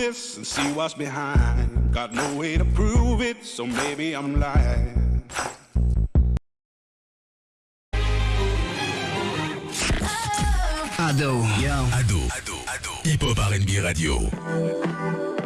this and see what's behind. Got no way to prove it, so maybe I'm lying. Ado, yo. Ado, Ado, Ado. Hip Hop R&B Radio.